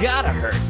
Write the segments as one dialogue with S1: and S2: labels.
S1: Gotta hurt.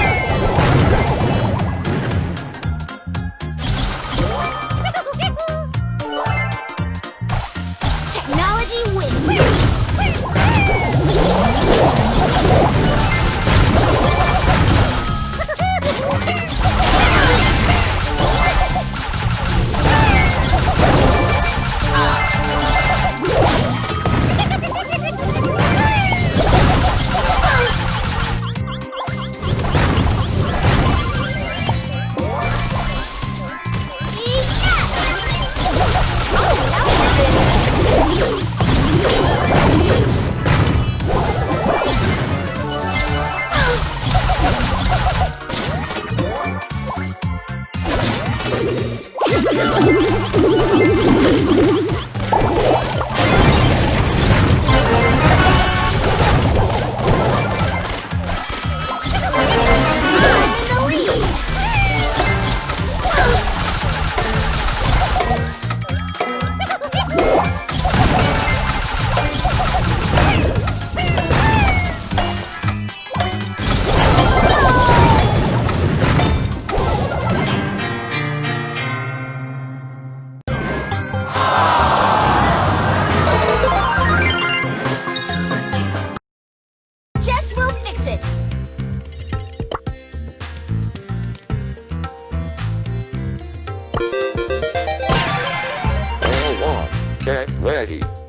S2: get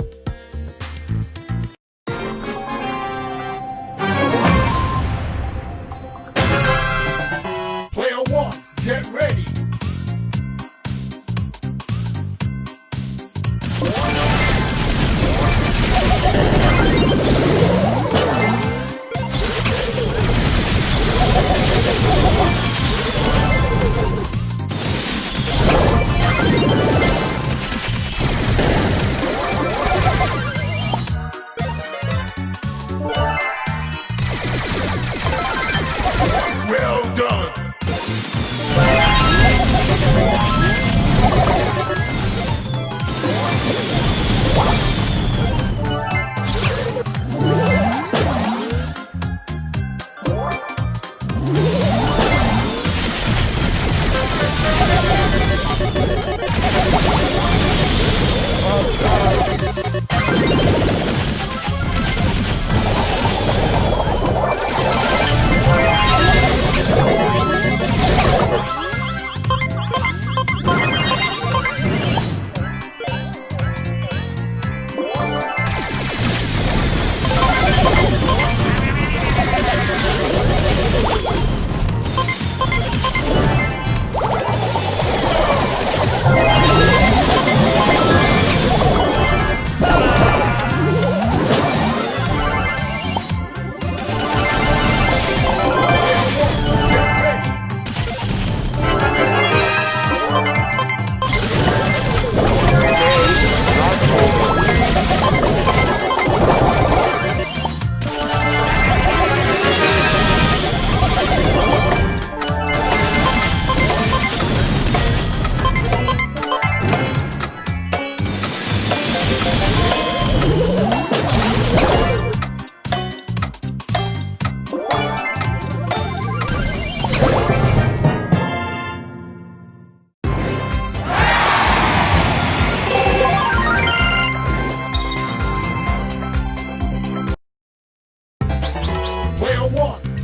S3: Well done.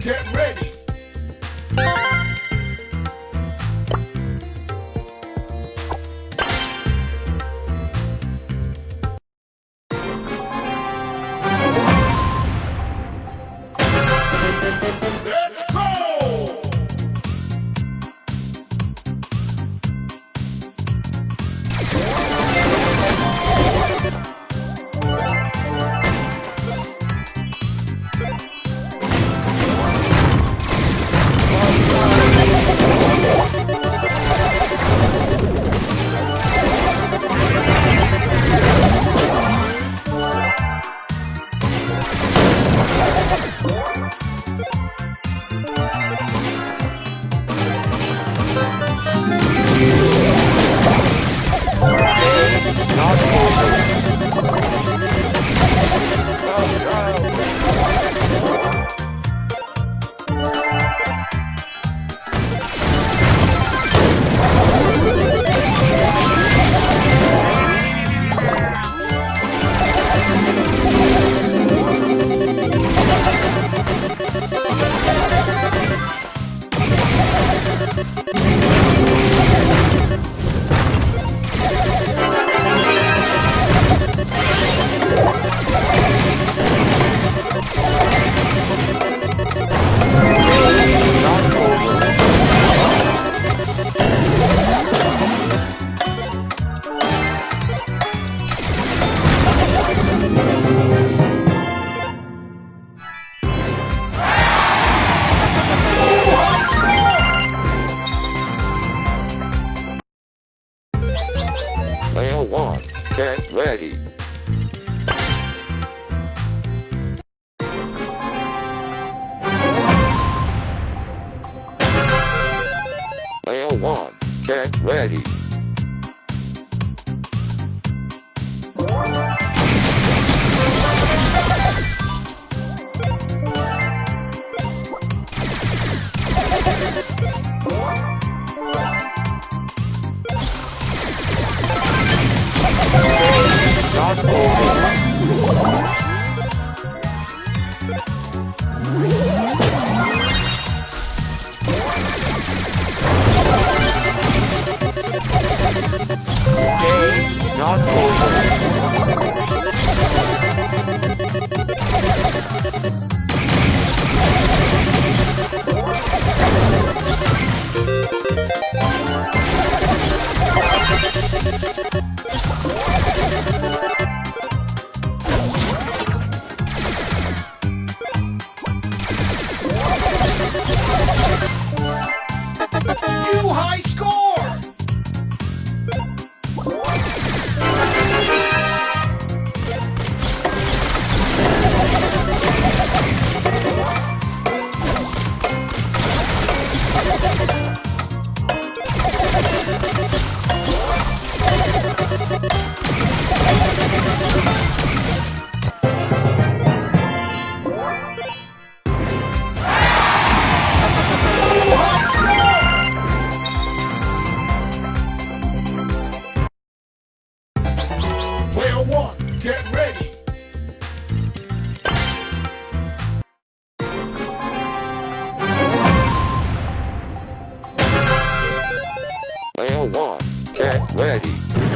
S3: Get ready.
S2: One, ready. Player one, get ready.
S3: Ready.